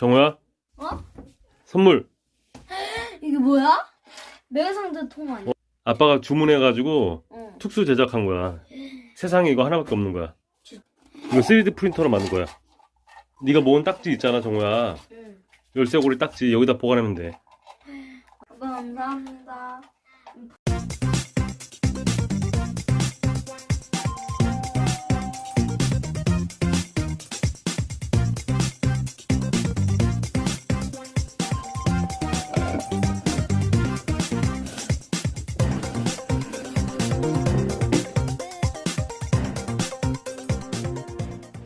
정우야 어? 선물 이게 뭐야? 매상자 통 아니야? 어, 아빠가 주문해가지고 응. 특수 제작한 거야 세상에 이거 하나밖에 없는 거야 이거 3D 프린터로 만든 거야 네가 모은 딱지 있잖아 정우야 응. 열쇠고리 딱지 여기다 보관하면 돼 아빠 감사합니다.